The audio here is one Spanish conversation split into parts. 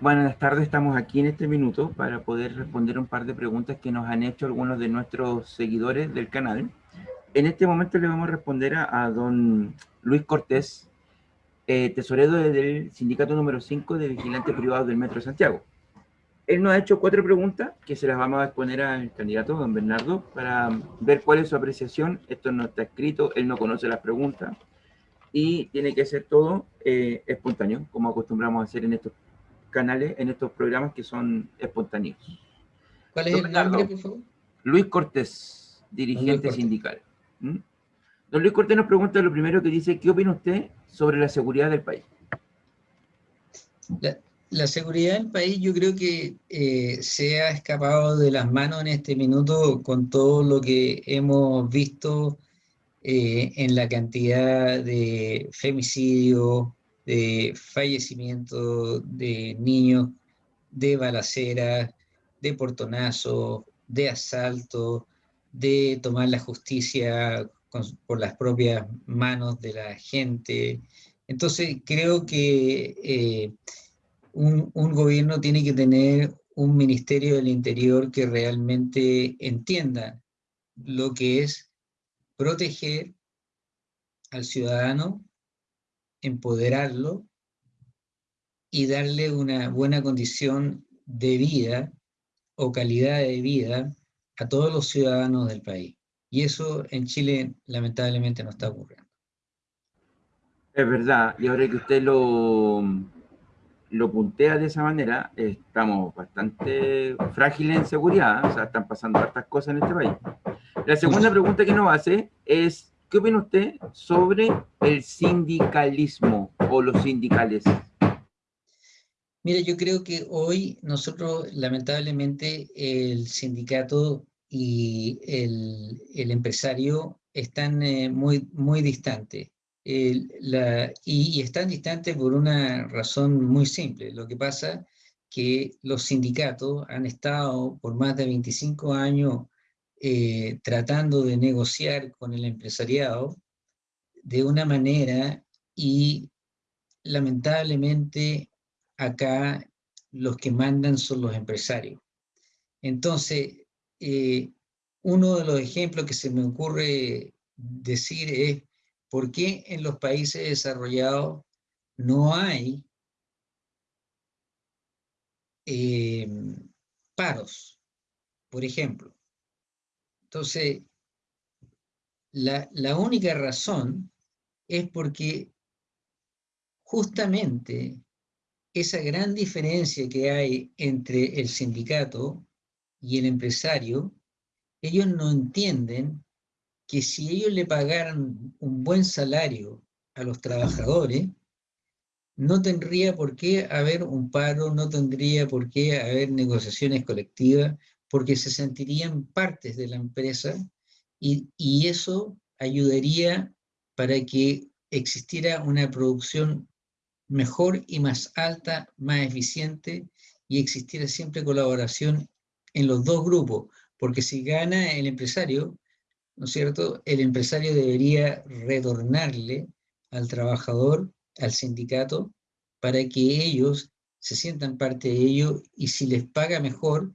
Buenas tardes, estamos aquí en este minuto para poder responder un par de preguntas que nos han hecho algunos de nuestros seguidores del canal. En este momento le vamos a responder a, don Luis Cortés, eh, tesorero del sindicato número 5 de vigilantes privados del Metro de Santiago. Él nos ha hecho cuatro preguntas que se las vamos a exponer al candidato, don Bernardo, para ver cuál es su apreciación. Esto no está escrito, él no conoce las preguntas y tiene que ser todo eh, espontáneo, como acostumbramos a hacer en estos canales, en estos programas que son espontáneos. ¿Cuál es el nombre, por favor? Luis Cortés, dirigente sindical. ¿Mm? Don Luis Cortés nos pregunta lo primero que dice, ¿qué opina usted sobre la seguridad del país? La, seguridad del país yo creo que eh, se ha escapado de las manos en este minuto con todo lo que hemos visto eh, en la cantidad de femicidios, de fallecimiento de niños, de balaceras, de portonazos, de asaltos, de tomar la justicia por las propias manos de la gente. Entonces creo que eh, un, un, gobierno tiene que tener un ministerio del interior que realmente entienda lo que es proteger al ciudadano empoderarlo y darle una buena condición de vida o calidad de vida a todos los ciudadanos del país. Y eso en Chile lamentablemente no está ocurriendo. Es verdad, y ahora que usted lo, lo puntea de esa manera, estamos bastante frágiles en seguridad, o sea, están pasando hartas cosas en este país. La segunda pregunta que nos hace es, ¿Qué opina usted sobre el sindicalismo o los sindicales? Mire, yo creo que hoy nosotros, lamentablemente, el sindicato y el, empresario están eh, muy, muy distantes. y, y, están distantes por una razón muy simple. Lo que pasa que los sindicatos han estado por más de 25 años eh, tratando de negociar con el empresariado de una manera y lamentablemente acá los que mandan son los empresarios. Entonces, eh, uno de los ejemplos que se me ocurre decir es por qué en los países desarrollados no hay eh, paros, por ejemplo. Entonces, la, única razón es porque justamente esa gran diferencia que hay entre el sindicato y el empresario, ellos no entienden que si ellos le pagaran un buen salario a los trabajadores, no tendría por qué haber un paro, no tendría por qué haber negociaciones colectivas, porque se sentirían partes de la empresa y, eso ayudaría para que existiera una producción mejor y más alta, más eficiente, y existiera siempre colaboración en los dos grupos, porque si gana el empresario, ¿no es cierto?, el empresario debería retornarle al trabajador, al sindicato, para que ellos se sientan parte de ello, y si les paga mejor,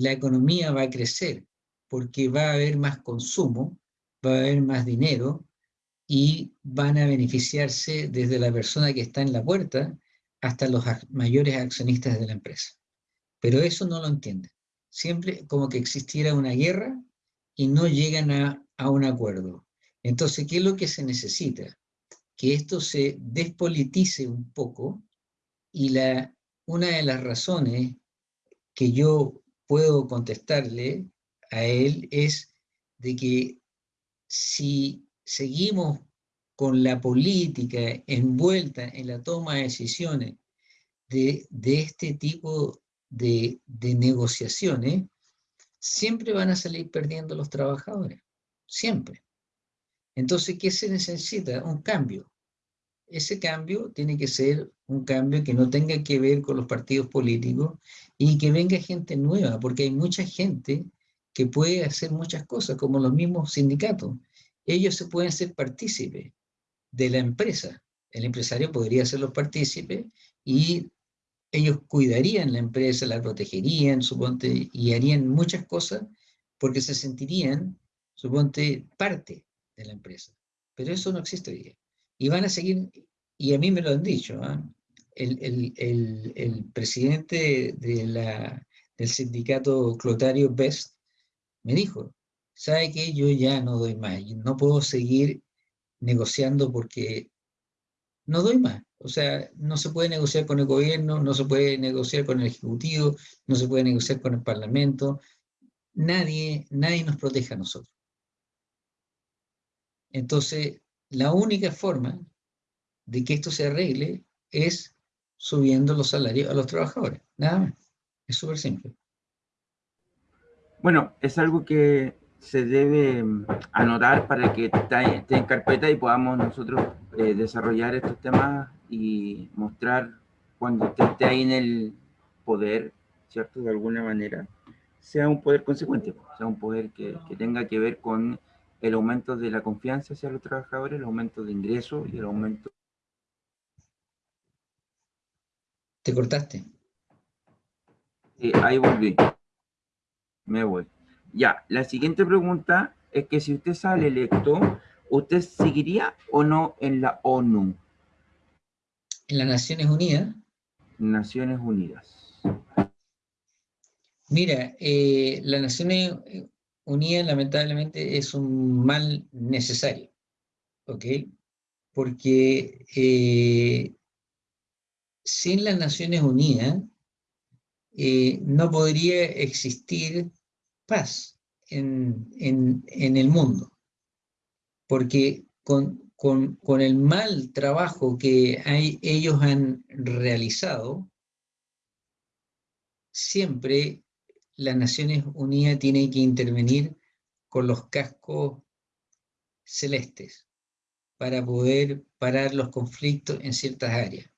la economía va a crecer, porque va a haber más consumo, va a haber más dinero, y van a beneficiarse desde la persona que está en la puerta hasta los mayores accionistas de la empresa. Pero eso no lo entienden. Siempre como que existiera una guerra y no llegan a, a un acuerdo. Entonces, ¿qué es lo que se necesita? Que esto se despolitice un poco y la, una de las razones que yo puedo contestarle a él es de que si seguimos con la política envuelta en la toma de decisiones de, este tipo de, de, negociaciones, siempre van a salir perdiendo los trabajadores, siempre. Entonces, ¿qué se necesita? Un cambio. Ese cambio tiene que ser un cambio que no tenga que ver con los partidos políticos y que venga gente nueva, porque hay mucha gente que puede hacer muchas cosas, como los mismos sindicatos. Ellos se pueden ser partícipes de la empresa. El empresario podría ser los partícipes y ellos cuidarían la empresa, la protegerían, suponte, y harían muchas cosas porque se sentirían, suponte, parte de la empresa. Pero eso no existe hoy día. Y van a seguir, y a mí me lo han dicho, ¿ah? el, presidente de la, del sindicato Clotario Best me dijo, ¿sabe que Yo ya no doy más, no puedo seguir negociando porque no doy más. O sea, no se puede negociar con el gobierno, no se puede negociar con el Ejecutivo, no se puede negociar con el Parlamento. Nadie, nadie nos protege a nosotros. Entonces, la única forma de que esto se arregle es subiendo los salarios a los trabajadores. Nada más. Es súper simple. Bueno, es algo que se debe mm, anotar para que esté en carpeta y podamos nosotros eh, desarrollar estos temas y mostrar cuando usted esté ahí en el poder, ¿cierto? De alguna manera, sea un poder consecuente, sea un poder que, que tenga que ver con el aumento de la confianza hacia los trabajadores, el aumento de ingresos y el aumento... ¿Te cortaste? Sí, ahí volví. Me voy. Ya, la siguiente pregunta es que si usted sale electo, ¿usted seguiría o no en la ONU? En las Naciones Unidas. Naciones Unidas. Mira, eh, las Naciones Unidas lamentablemente es un mal necesario, ¿ok? Porque eh, sin las Naciones Unidas eh, no podría existir paz en, el mundo, porque con, con, el mal trabajo que ellos han realizado, siempre las Naciones Unidas tienen que intervenir con los cascos celestes para poder parar los conflictos en ciertas áreas.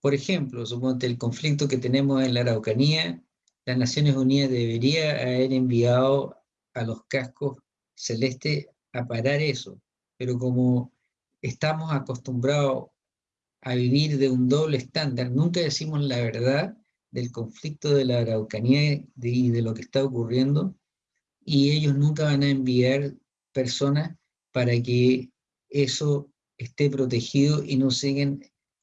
Por ejemplo, suponte el conflicto que tenemos en la Araucanía las Naciones Unidas debería haber enviado a los cascos celestes a parar eso, pero como estamos acostumbrados a vivir de un doble estándar, nunca decimos la verdad del conflicto de la Araucanía y de lo que está ocurriendo, y ellos nunca van a enviar personas para que eso esté protegido y no sigan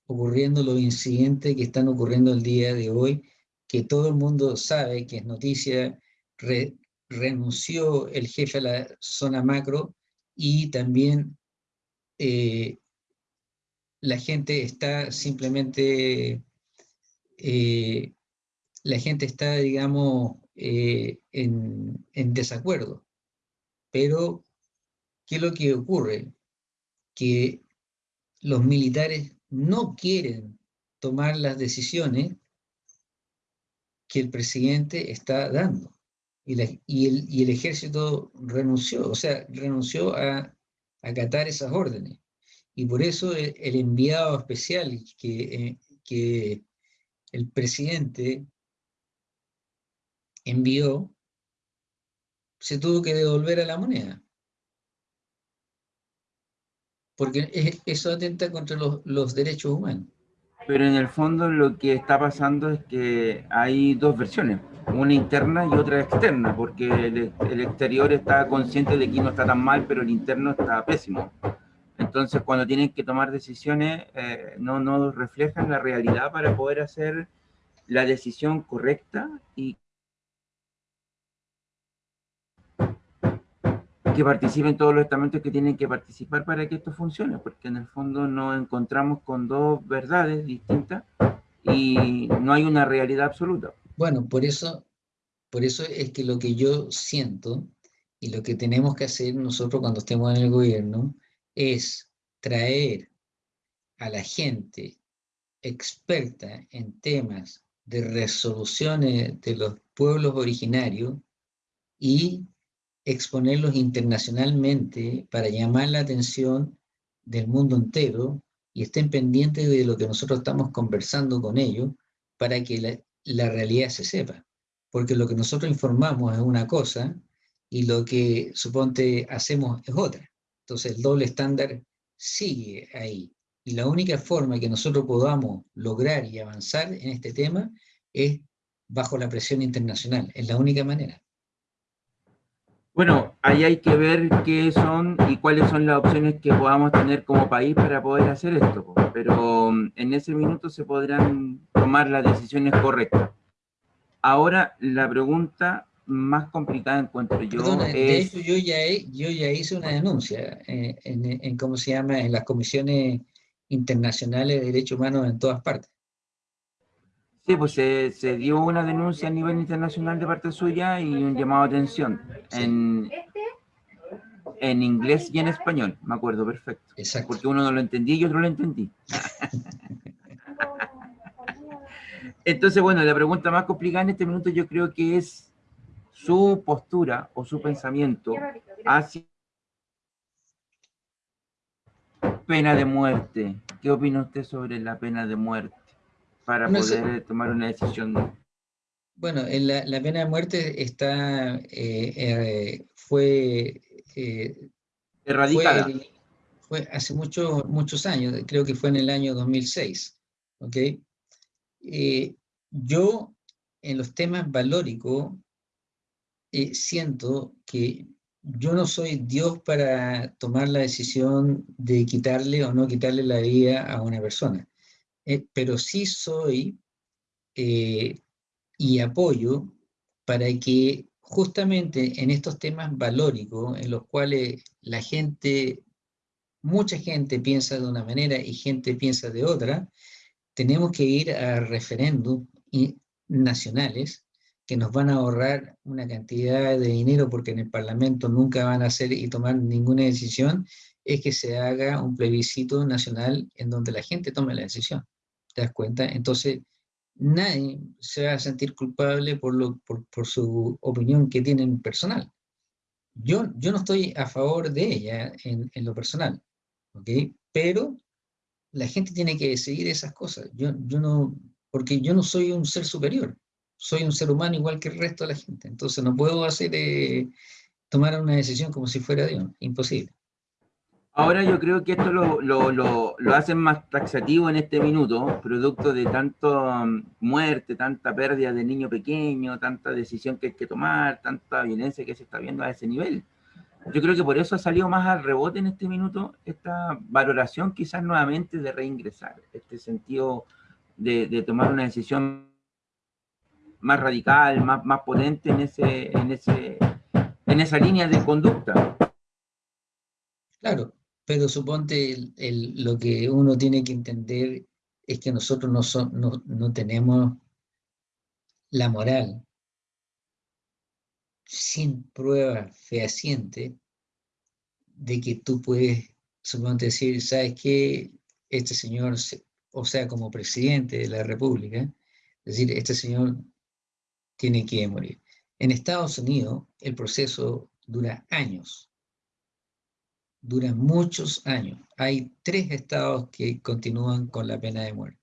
ocurriendo los incidentes que están ocurriendo el día de hoy que todo el mundo sabe que es noticia, renunció el jefe a la zona macro y también eh, la gente está simplemente, eh, la gente está, digamos, eh, en, en desacuerdo. Pero, ¿qué es lo que ocurre? Que los militares no quieren tomar las decisiones que el presidente está dando. Y, el, ejército renunció, o sea, renunció a acatar esas órdenes. Y por eso el, enviado especial que, eh, que el presidente envió, se tuvo que devolver a la moneda. Porque eso atenta contra los derechos humanos. Pero en el fondo lo que está pasando es que hay dos versiones, una interna y otra externa, porque el, exterior está consciente de que no está tan mal, pero el interno está pésimo. Entonces, cuando tienen que tomar decisiones, eh, no, no reflejan la realidad para poder hacer la decisión correcta y que participen todos los estamentos que tienen que participar para que esto funcione, porque en el fondo nos encontramos con dos verdades distintas y no hay una realidad absoluta. Bueno, por eso, por eso es que lo que yo siento y lo que tenemos que hacer nosotros cuando estemos en el gobierno es traer a la gente experta en temas de resoluciones de los pueblos originarios y exponerlos internacionalmente para llamar la atención del mundo entero y estén pendientes de lo que nosotros estamos conversando con ellos para que la, realidad se sepa. Porque lo que nosotros informamos es una cosa y lo que suponte hacemos es otra. Entonces el doble estándar sigue ahí. Y la única forma que nosotros podamos lograr y avanzar en este tema es bajo la presión internacional, es la única manera. Bueno, ahí hay que ver qué son y cuáles son las opciones que podamos tener como país para poder hacer esto, pero mm, en ese minuto se podrán tomar las decisiones correctas. Ahora, la pregunta más complicada encuentro yo es... De hecho, yo ya, yo ya hice una denuncia eh, en, en, ¿cómo se llama?, en las comisiones internacionales de derechos humanos en todas partes. Sí, pues se, dio una denuncia a nivel internacional de parte suya y un llamado a atención en, en inglés y en español, me acuerdo, perfecto. Exacto. Porque uno no lo entendía y otro lo entendí. Entonces, bueno, la pregunta más complicada en este minuto yo creo que es su postura o su pensamiento hacia pena de muerte. ¿Qué opina usted sobre la pena de muerte? Para poder tomar una decisión. Bueno, la, la pena de muerte está, eh, eh, fue... Eh, Erradicada. Fue, hace muchos muchos años, creo que fue en el año 2006, ¿ok? yo, en los temas valóricos, siento que yo no soy Dios para tomar la decisión de quitarle o no quitarle la vida a una persona. Eh, pero sí soy eh, y apoyo para que justamente en estos temas valóricos, en los cuales la gente, mucha gente piensa de una manera y gente piensa de otra, tenemos que ir a referéndum nacionales que nos van a ahorrar una cantidad de dinero porque en el Parlamento nunca van a hacer y tomar ninguna decisión, es que se haga un plebiscito nacional en donde la gente tome la decisión. ¿Te das cuenta? Entonces, nadie se va a sentir culpable por, lo, por, por su opinión que tienen personal. Yo, yo no estoy a favor de ella en, en lo personal, ¿ok? Pero la gente tiene que decidir esas cosas. Yo, yo no, porque yo no soy un ser superior, soy un ser humano igual que el resto de la gente. Entonces no puedo hacer, eh, tomar una decisión como si fuera Dios, imposible. Ahora yo creo que esto lo, lo, lo, hacen más taxativo en este minuto, producto de tanto um, muerte, tanta pérdida de niño pequeño, tanta decisión que hay que tomar, tanta violencia que se está viendo a ese nivel. Yo creo que por eso ha salido más al rebote en este minuto esta valoración quizás nuevamente de reingresar, este sentido de, de tomar una decisión más radical, más, más potente en, ese, en, ese, en esa línea de conducta. Claro, pero suponte lo que uno tiene que entender es que nosotros no, no, tenemos la moral sin prueba fehaciente de que tú puedes, suponte decir, ¿sabes qué? Este señor, o sea, como presidente de la República, es decir, este señor tiene que morir. En Estados Unidos el proceso dura años dura muchos años. Hay tres estados que continúan con la pena de muerte.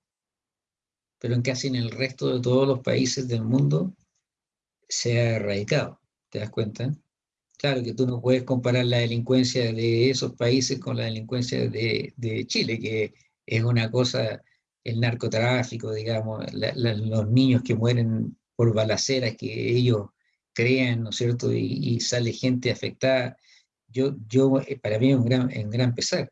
Pero en casi en el resto de todos los países del mundo se ha erradicado. ¿Te das cuenta? Claro que tú no puedes comparar la delincuencia de esos países con la delincuencia de, Chile, que es una cosa, el narcotráfico, digamos, los niños que mueren por balaceras que ellos crean, ¿no es cierto? Y sale gente afectada yo, yo, eh, para mí es un gran, un gran pesar,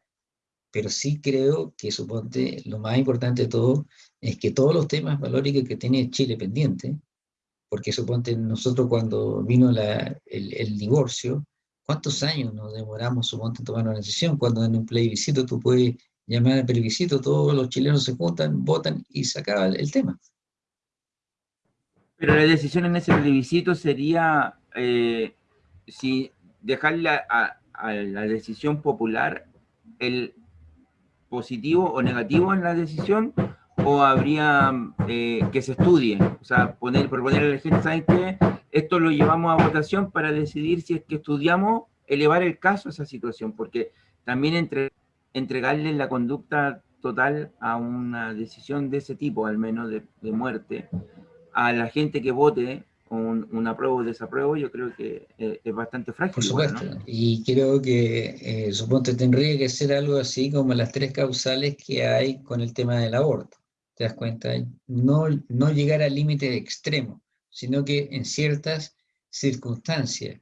pero sí creo que suponte lo más importante de todo es que todos los temas valóricos que tiene Chile pendiente, porque suponte nosotros cuando vino la, el, el, divorcio, ¿cuántos años nos demoramos suponte en tomar una decisión? Cuando en un plebiscito tú puedes llamar al plebiscito, todos los chilenos se juntan, votan y se acaba el, tema. Pero la decisión en ese plebiscito sería eh, si dejarle a, la decisión popular el positivo o negativo en la decisión o habría eh, que se estudie, o sea, poner, proponer a la gente, ¿saben? Esto lo llevamos a votación para decidir si es que estudiamos elevar el caso a esa situación, porque también entre, entregarle la conducta total a una decisión de ese tipo, al menos de muerte, a la gente que vote un, un apruebo o desapruebo, yo creo que eh, es bastante frágil. Por supuesto, y creo que, eh, suponte, tendría que ser algo así como las tres causales que hay con el tema del aborto. ¿Te das cuenta? No, no llegar al límite extremo, sino que en ciertas circunstancias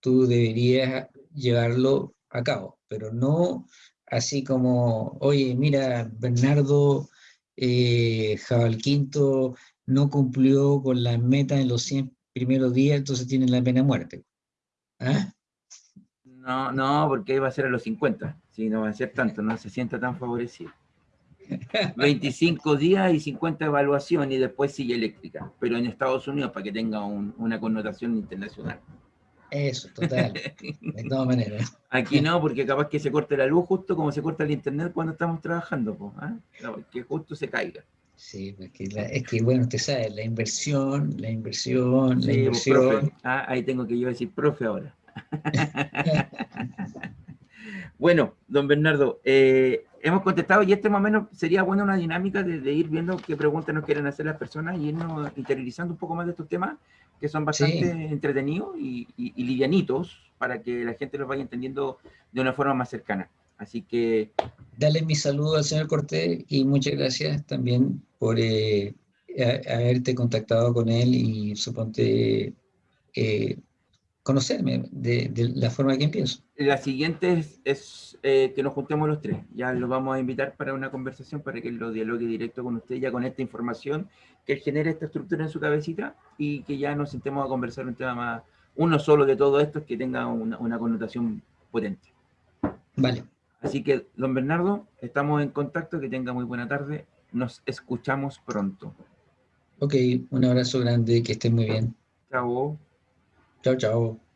tú deberías llevarlo a cabo, pero no así como, oye, mira, Bernardo eh, Jabalquinto no cumplió con la meta en los 100 primeros días, entonces tiene la pena de muerte. ¿Ah? No, no, porque iba a ser a los 50, si no va a ser tanto, no se sienta tan favorecido. 25 días y 50 evaluación y después sigue eléctrica, pero en Estados Unidos para que tenga una connotación internacional. Eso, total, de todas maneras. Aquí no, porque capaz que se corte la luz justo como se corta el internet cuando estamos trabajando, pues, que justo se caiga. Sí, es que bueno, usted sabe, la inversión, la inversión, la inversión. Ah, ahí tengo que yo decir profe ahora. bueno, don Bernardo, eh, hemos contestado y este más o menos sería buena una dinámica de, ir viendo qué preguntas nos quieren hacer las personas y irnos interiorizando un poco más de estos temas que son bastante entretenidos y, y, livianitos para que la gente los vaya entendiendo de una forma más cercana. Así que... Dale mi saludo al señor Cortés y muchas gracias también por eh, haberte contactado con él y suponte eh, conocerme de, la forma que empiezo. La siguiente es, eh, que nos juntemos los tres. Ya lo vamos a invitar para una conversación para que lo dialogue directo con usted, ya con esta información, que él genere esta estructura en su cabecita y que ya nos sentemos a conversar un tema más, uno solo de todo esto, que tenga una, una connotación potente. Vale. Así que, don Bernardo, estamos en contacto, que tenga muy buena tarde. Nos escuchamos pronto. Ok, un abrazo grande, que estén muy bien. Chao. Chao, chao.